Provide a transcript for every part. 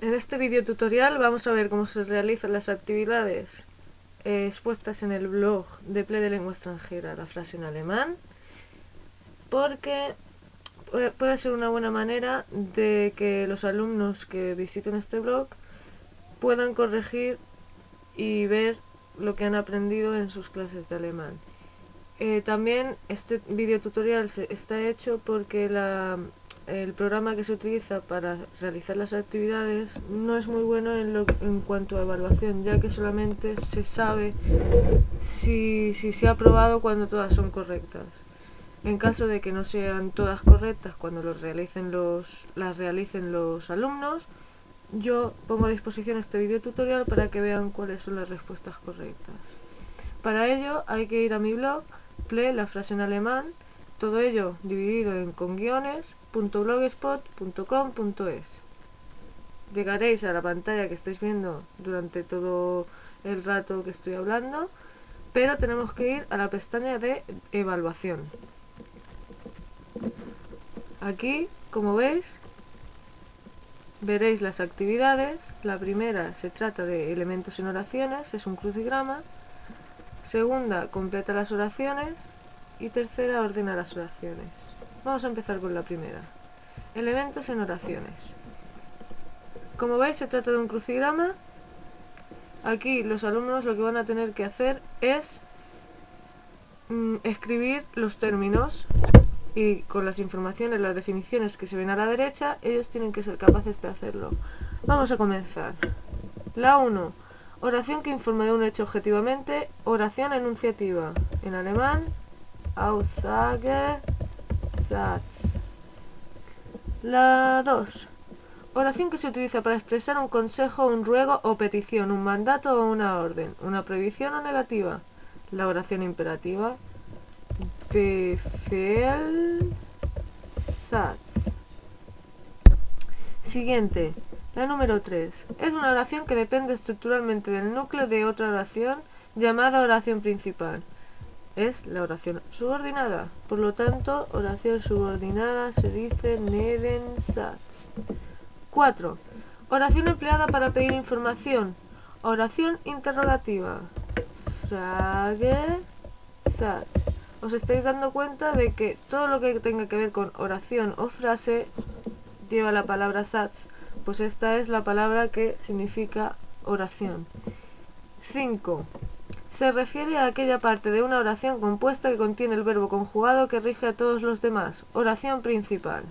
En este video tutorial vamos a ver cómo se realizan las actividades eh, expuestas en el blog de Play de Lengua Extranjera, la frase en alemán, porque puede ser una buena manera de que los alumnos que visiten este blog puedan corregir y ver lo que han aprendido en sus clases de alemán. Eh, también este video tutorial está hecho porque la, el programa que se utiliza para realizar las actividades no es muy bueno en, lo, en cuanto a evaluación, ya que solamente se sabe si, si se ha aprobado cuando todas son correctas. En caso de que no sean todas correctas cuando los realicen los, las realicen los alumnos, yo pongo a disposición este video tutorial para que vean cuáles son las respuestas correctas. Para ello hay que ir a mi blog, play la frase en alemán, todo ello dividido en con guiones, .blogspot.com.es Llegaréis a la pantalla que estáis viendo durante todo el rato que estoy hablando, pero tenemos que ir a la pestaña de evaluación. Aquí, como veis, veréis las actividades. La primera se trata de elementos en oraciones, es un crucigrama. Segunda, completa las oraciones. Y tercera, ordena las oraciones. Vamos a empezar con la primera. Elementos en oraciones. Como veis se trata de un crucigrama. Aquí los alumnos lo que van a tener que hacer es mm, escribir los términos y con las informaciones, las definiciones que se ven a la derecha, ellos tienen que ser capaces de hacerlo. Vamos a comenzar. La 1. Oración que informa de un hecho objetivamente. Oración enunciativa. En alemán, Aussage la 2. Oración que se utiliza para expresar un consejo, un ruego o petición, un mandato o una orden, una prohibición o negativa. La oración imperativa. Befehl Satz. Siguiente. La número 3. Es una oración que depende estructuralmente del núcleo de otra oración llamada oración principal es la oración subordinada. Por lo tanto, oración subordinada se dice Nebensatz. 4. Oración empleada para pedir información. Oración interrogativa. Frage Satz. Os estáis dando cuenta de que todo lo que tenga que ver con oración o frase lleva la palabra Satz. Pues esta es la palabra que significa oración. 5. Se refiere a aquella parte de una oración compuesta que contiene el verbo conjugado que rige a todos los demás. Oración principal.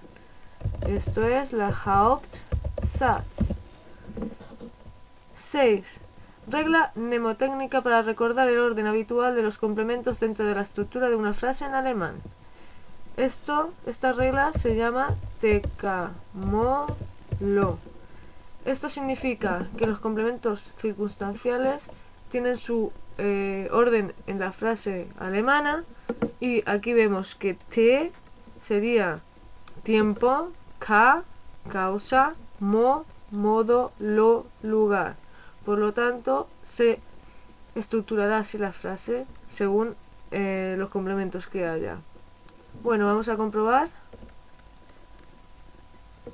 Esto es la Hauptsatz. 6. Regla mnemotécnica para recordar el orden habitual de los complementos dentro de la estructura de una frase en alemán. Esto, esta regla se llama tekamolo. Esto significa que los complementos circunstanciales tienen su eh, orden en la frase alemana y aquí vemos que T sería tiempo, K, causa, mo, modo, lo, lugar. Por lo tanto, se estructurará así la frase según eh, los complementos que haya. Bueno, vamos a comprobar.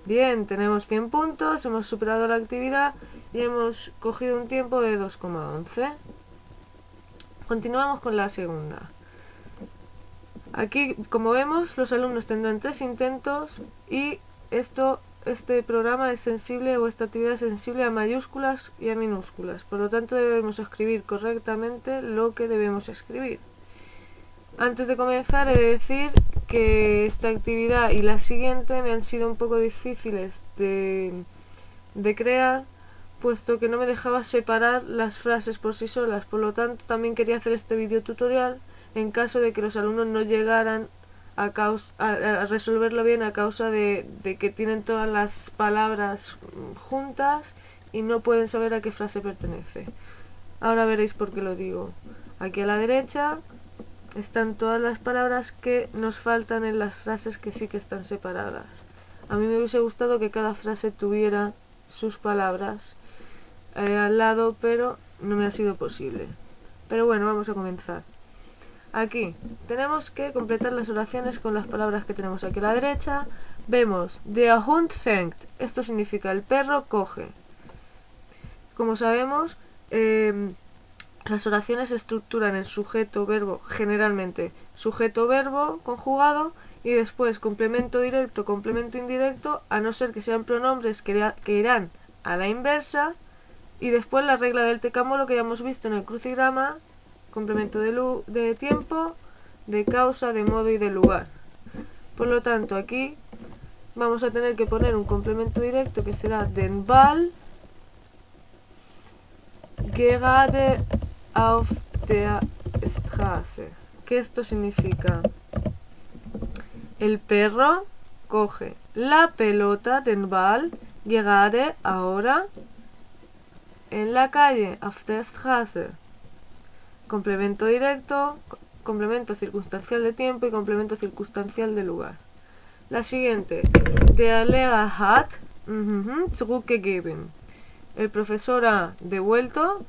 Bien, tenemos 100 puntos, hemos superado la actividad y hemos cogido un tiempo de 2,11. Continuamos con la segunda. Aquí, como vemos, los alumnos tendrán tres intentos y esto, este programa es sensible o esta actividad es sensible a mayúsculas y a minúsculas. Por lo tanto, debemos escribir correctamente lo que debemos escribir. Antes de comenzar, he de decir que esta actividad y la siguiente me han sido un poco difíciles de, de crear puesto que no me dejaba separar las frases por sí solas. Por lo tanto, también quería hacer este video tutorial en caso de que los alumnos no llegaran a, a, resolverlo bien a causa de, de, que tienen todas las palabras juntas y no pueden saber a qué frase pertenece. Ahora veréis por qué lo digo. Aquí a la derecha están todas las palabras que nos faltan en las frases que sí que están separadas. A mí me hubiese gustado que cada frase tuviera sus palabras eh, al lado, pero no me ha sido posible. Pero bueno, vamos a comenzar. Aquí tenemos que completar las oraciones con las palabras que tenemos aquí a la derecha. Vemos, der Hund fängt. Esto significa el perro coge. Como sabemos, em, las oraciones se estructuran en sujeto-verbo, generalmente sujeto-verbo conjugado y después complemento directo, complemento indirecto, a no ser que sean pronombres que, irán a la inversa, y después la regla del tecámolo que ya hemos visto en el crucigrama, complemento de, de tiempo, de causa, de modo y de lugar. Por lo tanto, aquí vamos a tener que poner un complemento directo que será den Ball gerade auf der Straße. ¿Qué esto significa? El perro coge la pelota den Ball gerade ahora en la calle, auf der Straße. Complemento directo, complemento circunstancial de tiempo y complemento circunstancial de lugar. La siguiente. Der Lehrer hat zurückgegeben. El profesor ha devuelto.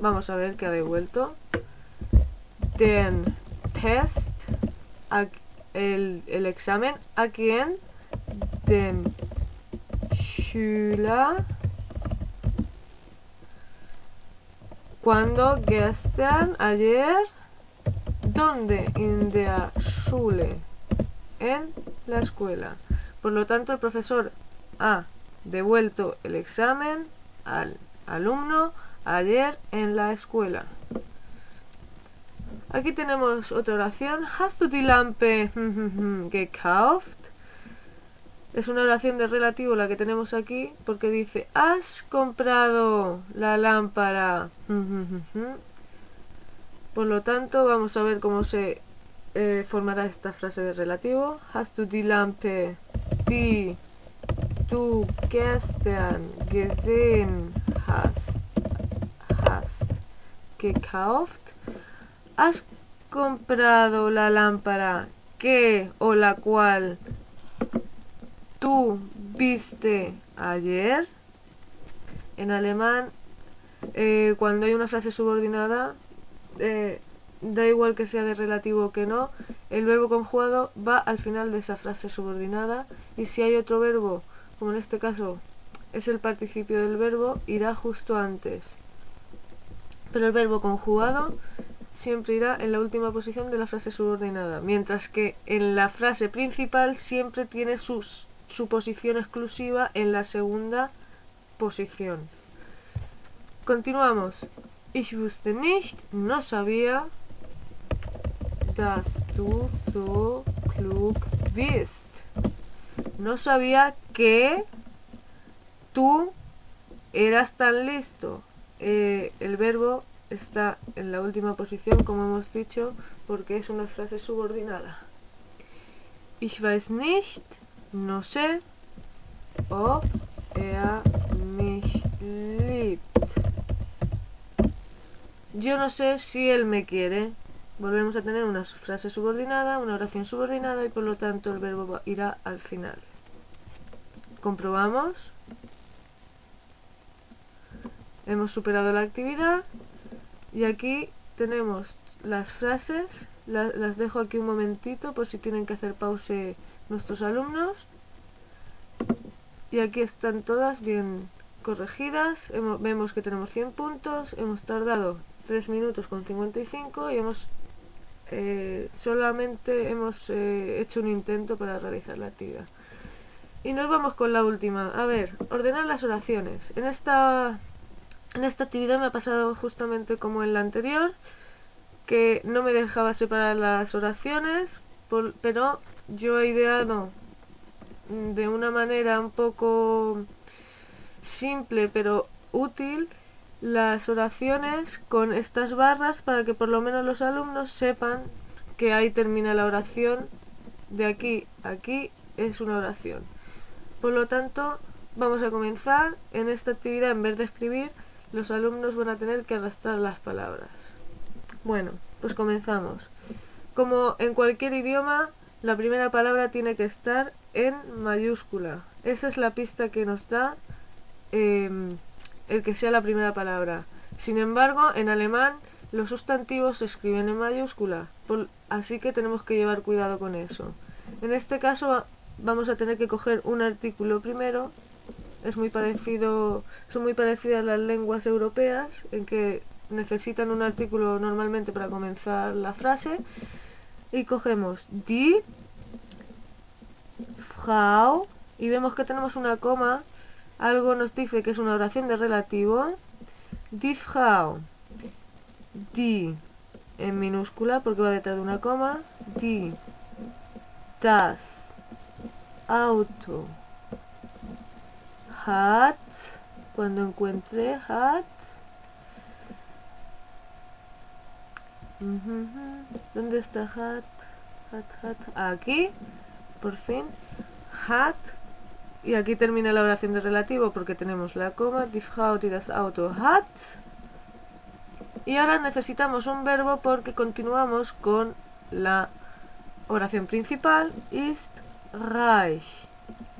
Vamos a ver qué ha devuelto. Den Test el, examen a quien dem Schüler cuando gestern ayer donde in der Schule en la escuela por lo tanto el profesor ha devuelto el examen al alumno ayer en la escuela Aquí tenemos otra oración. Hast du die Lampe gekauft? Es una oración de relativo la que tenemos aquí porque dice ¿Has comprado la lámpara? Por lo tanto, vamos a ver cómo se eh, formará esta frase de relativo. Hast du die Lampe, die du gestern gesehen hast, hast gekauft? ¿Has comprado la lámpara que o la cual tú viste ayer? En alemán, eh, cuando hay una frase subordinada, eh, da igual que sea de relativo o que no, el verbo conjugado va al final de esa frase subordinada y si hay otro verbo, como en este caso es el participio del verbo, irá justo antes. Pero el verbo conjugado siempre irá en la última posición de la frase subordinada, mientras que en la frase principal siempre tiene su posición exclusiva en la segunda posición. Continuamos. Ich wusste nicht, no sabía, dass du so klug bist. No sabía que tú eras tan listo. Eh, el verbo está en la última posición, como hemos dicho, porque es una frase subordinada. Ich weiß nicht, no sé, ob er mich. Yo no sé si él me quiere. Volvemos a tener una frase subordinada, una oración subordinada y por lo tanto el verbo irá al final. Comprobamos. Hemos superado la actividad y aquí tenemos las frases, las dejo aquí un momentito por si tienen que hacer pause nuestros alumnos. Y aquí están todas bien corregidas, vemos que tenemos 100 puntos, hemos tardado 3 minutos con 55 y hemos eh, solamente hemos eh, hecho un intento para realizar la actividad. Y nos vamos con la última. A ver, ordenar las oraciones. En esta en esta actividad me ha pasado justamente como en la anterior, que no me dejaba separar las oraciones, pero yo he ideado de una manera un poco simple pero útil las oraciones con estas barras para que por lo menos los alumnos sepan que ahí termina la oración, de aquí a aquí es una oración. Por lo tanto, vamos a comenzar en esta actividad en vez de escribir los alumnos van a tener que arrastrar las palabras. Bueno, pues comenzamos. Como en cualquier idioma, la primera palabra tiene que estar en mayúscula. Esa es la pista que nos da em, el que sea la primera palabra. Sin embargo, en alemán los sustantivos se escriben en mayúscula, así que tenemos que llevar cuidado con eso. En este caso vamos a tener que coger un artículo primero es muy parecido, son muy parecidas las lenguas europeas en que necesitan un artículo normalmente para comenzar la frase y cogemos die Frau y vemos que tenemos una coma. Algo nos dice que es una oración de relativo. Die Frau. Die en minúscula porque va detrás de una coma. Die das Auto. Hat cuando encuentre hat ¿Dónde está hat? Hat, hat. Aquí, por fin. Hat. Y aquí termina la oración de relativo porque tenemos la coma. Die Frau, das Auto hat. Y ahora necesitamos un verbo porque continuamos con la oración principal. Ist reich.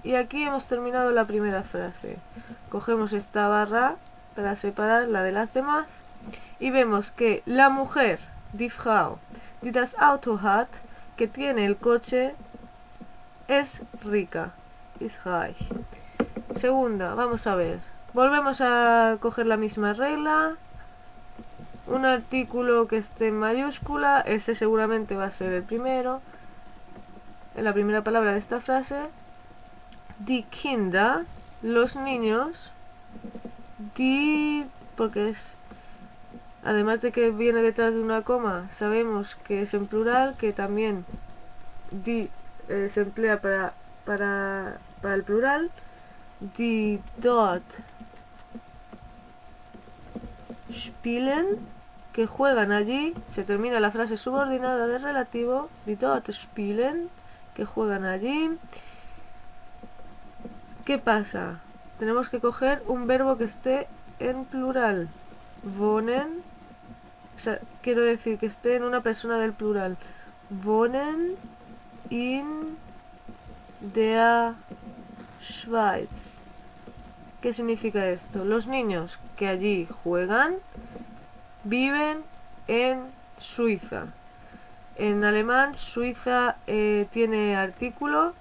Y aquí hemos terminado la primera frase. Cogemos esta barra para separar la de las demás. Y vemos que la mujer die Frau, die das Auto hat, que tiene el coche, es rica, ist reich. Segunda, vamos a ver. Volvemos a coger la misma regla. Un artículo que esté en mayúscula, ese seguramente va a ser el primero. En la primera palabra de esta frase. Die Kinder, los niños. Die, porque es Además de que viene detrás de una coma, sabemos que es en plural, que también di eh, se emplea para, para, para el plural. Die dort spielen, que juegan allí, se termina la frase subordinada de relativo, die dort spielen, que juegan allí. ¿Qué pasa? Tenemos que coger un verbo que esté en plural. Wohnen, quiero decir que esté en una persona del plural. Wohnen in der Schweiz. ¿Qué significa esto? Los niños que allí juegan viven en Suiza. En alemán, Suiza eh, tiene artículo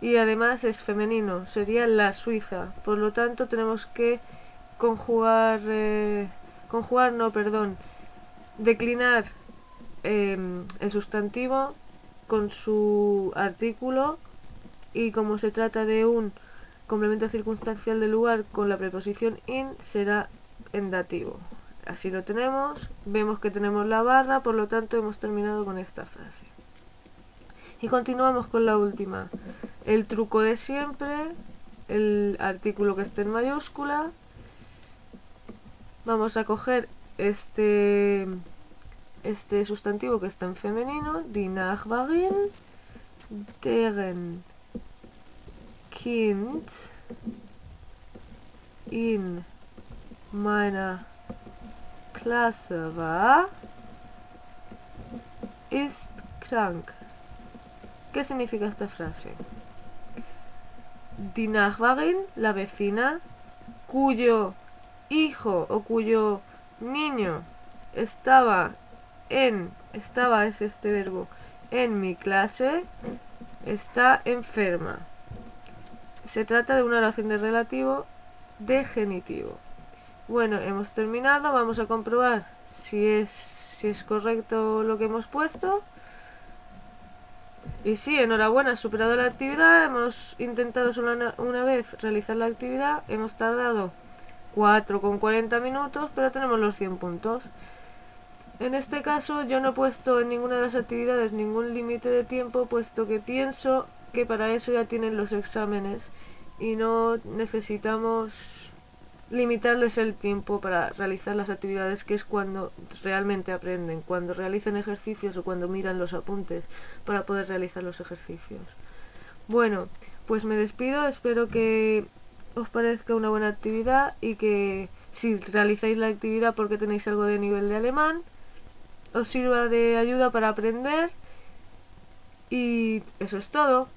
y además es femenino, sería la Suiza. Por lo tanto, tenemos que conjugar, eh, conjugar, no, perdón, declinar em, el sustantivo con su artículo y como se trata de un complemento circunstancial del lugar con la preposición in será en dativo. Así lo tenemos, vemos que tenemos la barra, por lo tanto hemos terminado con esta frase. Y continuamos con la última. El truco de siempre, el artículo que esté en mayúscula. Vamos a coger este, este sustantivo que está en femenino, die Nachbarin, deren Kind in meiner Klasse war, ist krank. ¿Qué significa esta frase? Die Nachbarin, la vecina, cuyo hijo o cuyo niño estaba en, estaba es este verbo, en mi clase, está enferma. Se trata de una oración de relativo de genitivo. Bueno, hemos terminado, vamos a comprobar si es, si es correcto lo que hemos puesto. Y sí, enhorabuena, superado la actividad, hemos intentado solo una vez realizar la actividad, hemos tardado 4 con 40 minutos, pero tenemos los 100 puntos. En este caso yo no he puesto en ninguna de las actividades ningún límite de tiempo, puesto que pienso que para eso ya tienen los exámenes y no necesitamos limitarles el tiempo para realizar las actividades, que es cuando realmente aprenden, cuando realizan ejercicios o cuando miran los apuntes para poder realizar los ejercicios. Bueno, pues me despido, espero que os parezca una buena actividad y que si realizáis la actividad porque tenéis algo de nivel de alemán, os sirva de ayuda para aprender y eso es todo.